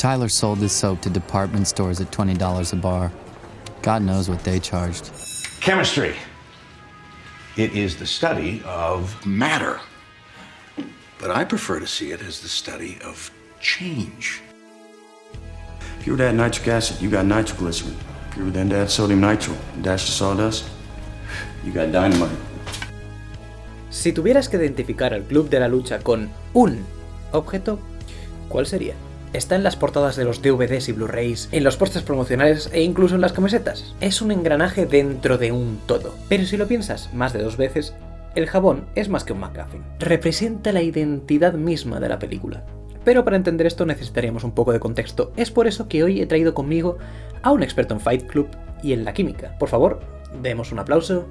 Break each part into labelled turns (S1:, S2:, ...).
S1: Tyler sold this soap to department stores at $20 a bar. God knows what they charged.
S2: Chemistry. It is the study of
S3: matter. But I prefer to see it as the study of change.
S4: If you were to add nitric acid, you got nitroglycerin. If you were then to add sodium nitro and dash the sawdust, you got dynamite.
S5: Si tuvieras que identificar al Club de la Lucha con un objeto, ¿cuál sería? Está en las portadas de los DVDs y Blu-rays, en los postes promocionales e incluso en las camisetas. Es un engranaje dentro de un todo. Pero si lo piensas más de dos veces, el jabón es más que un McGuffin. Representa la identidad misma de la película. Pero para entender esto necesitaríamos un poco de contexto. Es por eso que hoy he traído conmigo a un experto en Fight Club y en la química. Por favor, demos un aplauso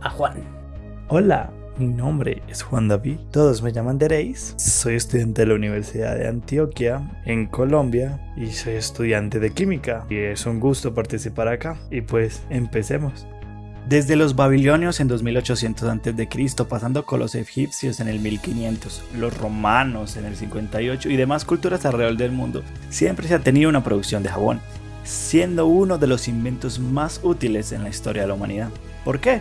S5: a Juan.
S6: Hola, mi nombre es Juan David, todos me llaman Dereis, soy estudiante de la Universidad de Antioquia en Colombia y soy estudiante de química y es un gusto participar acá y pues empecemos. Desde los babilonios en 2800 a.C., pasando con los egipcios en el 1500, los romanos en el 58 y demás culturas alrededor del mundo, siempre se ha tenido una producción de jabón, siendo uno de los inventos más útiles en la historia de la humanidad. ¿Por qué?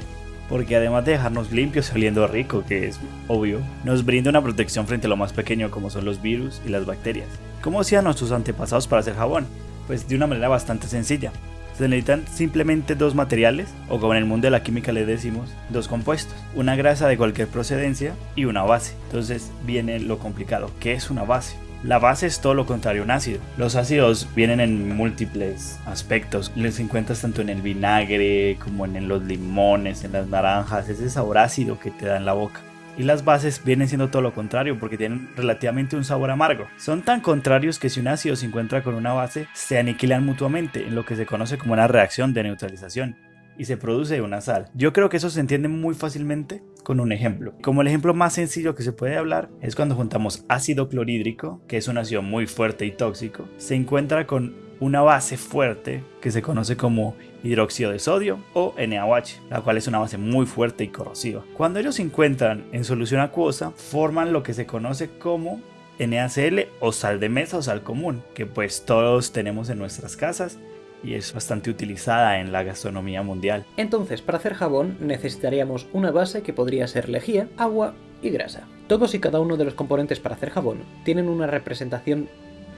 S6: Porque además de dejarnos limpios y oliendo rico, que es obvio, nos brinda una protección frente a lo más pequeño como son los virus y las bacterias. ¿Cómo hacían nuestros antepasados para hacer jabón? Pues de una manera bastante sencilla. Se necesitan simplemente dos materiales, o como en el mundo de la química le decimos, dos compuestos. Una grasa de cualquier procedencia y una base. Entonces viene lo complicado. ¿Qué es una base? La base es todo lo contrario a un ácido. Los ácidos vienen en múltiples aspectos. Les encuentras tanto en el vinagre como en los limones, en las naranjas, ese sabor ácido que te da en la boca. Y las bases vienen siendo todo lo contrario porque tienen relativamente un sabor amargo. Son tan contrarios que si un ácido se encuentra con una base, se aniquilan mutuamente en lo que se conoce como una reacción de neutralización y se produce una sal. Yo creo que eso se entiende muy fácilmente con un ejemplo. Como el ejemplo más sencillo que se puede hablar es cuando juntamos ácido clorhídrico, que es un ácido muy fuerte y tóxico, se encuentra con una base fuerte que se conoce como hidróxido de sodio o NaOH, la cual es una base muy fuerte y corrosiva. Cuando ellos se encuentran en solución acuosa, forman lo que se conoce como NaCl o sal de mesa o sal común, que pues todos tenemos en nuestras casas y es bastante utilizada en la gastronomía mundial.
S5: Entonces, para hacer jabón necesitaríamos una base que podría ser lejía, agua y grasa. Todos y cada uno de los componentes para hacer jabón tienen una representación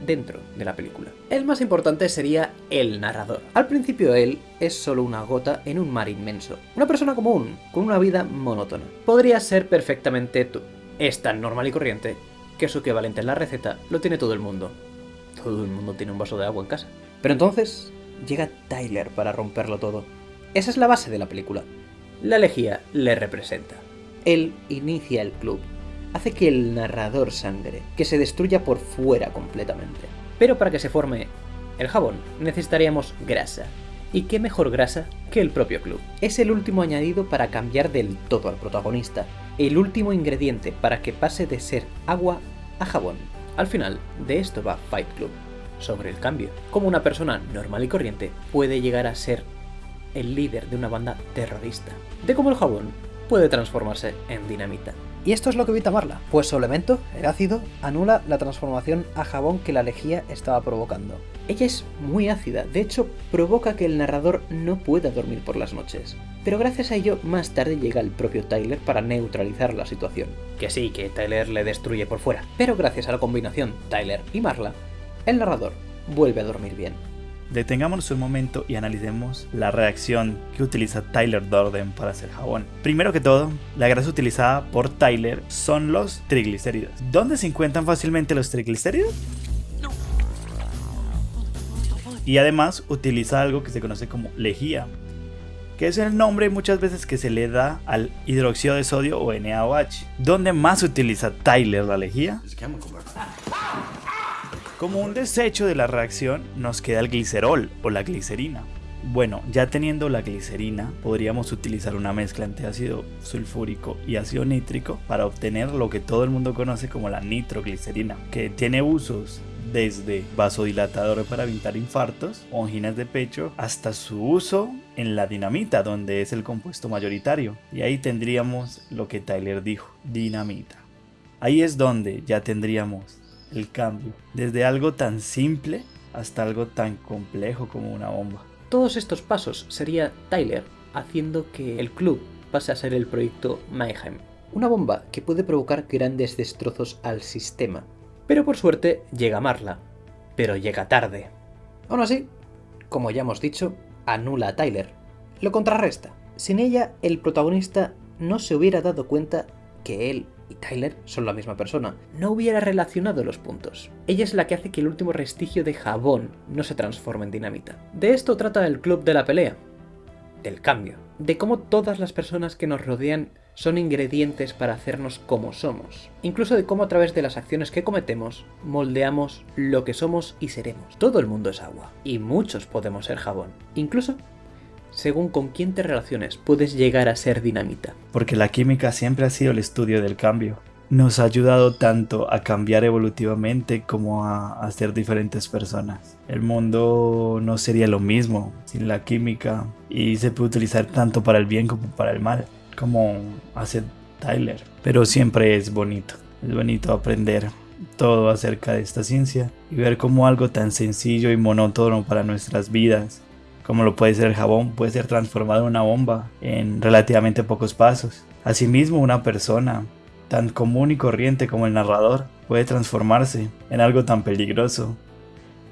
S5: dentro de la película. El más importante sería el narrador. Al principio él es solo una gota en un mar inmenso. Una persona común, con una vida monótona. Podría ser perfectamente tú. Es tan normal y corriente que su equivalente en la receta lo tiene todo el mundo. Todo el mundo tiene un vaso de agua en casa. Pero entonces, llega Tyler para romperlo todo. Esa es la base de la película. La lejía le representa. Él inicia el club, hace que el narrador sangre, que se destruya por fuera completamente. Pero para que se forme el jabón necesitaríamos grasa. ¿Y qué mejor grasa que el propio club? Es el último añadido para cambiar del todo al protagonista, el último ingrediente para que pase de ser agua a jabón. Al final, de esto va Fight Club sobre el cambio. Como una persona normal y corriente puede llegar a ser el líder de una banda terrorista. De cómo el jabón puede transformarse en dinamita. Y esto es lo que evita Marla, pues su elemento, el ácido, anula la transformación a jabón que la lejía estaba provocando. Ella es muy ácida, de hecho provoca que el narrador no pueda dormir por las noches. Pero gracias a ello, más tarde llega el propio Tyler para neutralizar la situación. Que sí, que Tyler le destruye por fuera, pero gracias a la combinación Tyler y Marla, el narrador vuelve a dormir bien.
S6: Detengámonos un momento y analicemos la reacción que utiliza Tyler Dorden para hacer jabón. Primero que todo, la grasa utilizada por Tyler son los triglicéridos. ¿Dónde se encuentran fácilmente los triglicéridos? Y además utiliza algo que se conoce como lejía, que es el nombre muchas veces que se le da al hidróxido de sodio o NaOH. ¿Dónde más utiliza Tyler la lejía? Como un desecho de la reacción nos queda el glicerol o la glicerina. Bueno, ya teniendo la glicerina, podríamos utilizar una mezcla entre ácido sulfúrico y ácido nítrico para obtener lo que todo el mundo conoce como la nitroglicerina, que tiene usos desde vasodilatador para evitar infartos o anginas de pecho hasta su uso en la dinamita, donde es el compuesto mayoritario. Y ahí tendríamos lo que Tyler dijo, dinamita. Ahí es donde ya tendríamos el cambio, desde algo tan simple hasta algo tan complejo como una bomba.
S5: Todos estos pasos sería Tyler haciendo que el club pase a ser el proyecto Mayhem, una bomba que puede provocar grandes destrozos al sistema. Pero por suerte llega Marla, pero llega tarde. Aún así, como ya hemos dicho, anula a Tyler, lo contrarresta. Sin ella, el protagonista no se hubiera dado cuenta que él y Tyler son la misma persona. No hubiera relacionado los puntos. Ella es la que hace que el último restigio de jabón no se transforme en dinamita. De esto trata el club de la pelea. Del cambio. De cómo todas las personas que nos rodean son ingredientes para hacernos como somos. Incluso de cómo a través de las acciones que cometemos moldeamos lo que somos y seremos. Todo el mundo es agua. Y muchos podemos ser jabón. Incluso según con quién te relaciones, puedes llegar a ser dinamita.
S6: Porque la química siempre ha sido el estudio del cambio. Nos ha ayudado tanto a cambiar evolutivamente como a, a ser diferentes personas. El mundo no sería lo mismo sin la química y se puede utilizar tanto para el bien como para el mal, como hace Tyler. Pero siempre es bonito, es bonito aprender todo acerca de esta ciencia y ver cómo algo tan sencillo y monótono para nuestras vidas como lo puede ser el jabón, puede ser transformado en una bomba en relativamente pocos pasos. Asimismo, una persona tan común y corriente como el narrador puede transformarse en algo tan peligroso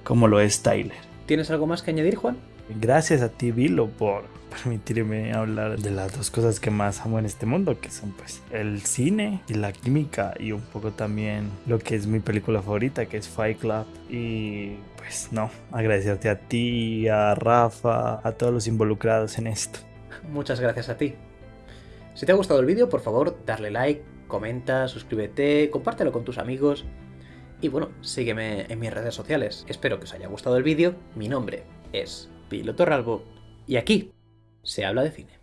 S6: como lo es Tyler.
S5: ¿Tienes algo más que añadir, Juan?
S6: Gracias a ti, Vilo, por permitirme hablar de las dos cosas que más amo en este mundo, que son pues el cine y la química y un poco también lo que es mi película favorita, que es Fight Club. Y pues no, agradecerte a ti, a Rafa, a todos los involucrados en esto.
S5: Muchas gracias a ti. Si te ha gustado el vídeo, por favor, darle like, comenta, suscríbete, compártelo con tus amigos. Y bueno, sígueme en mis redes sociales. Espero que os haya gustado el vídeo. Mi nombre es Piloto Ralbo y aquí se habla de cine.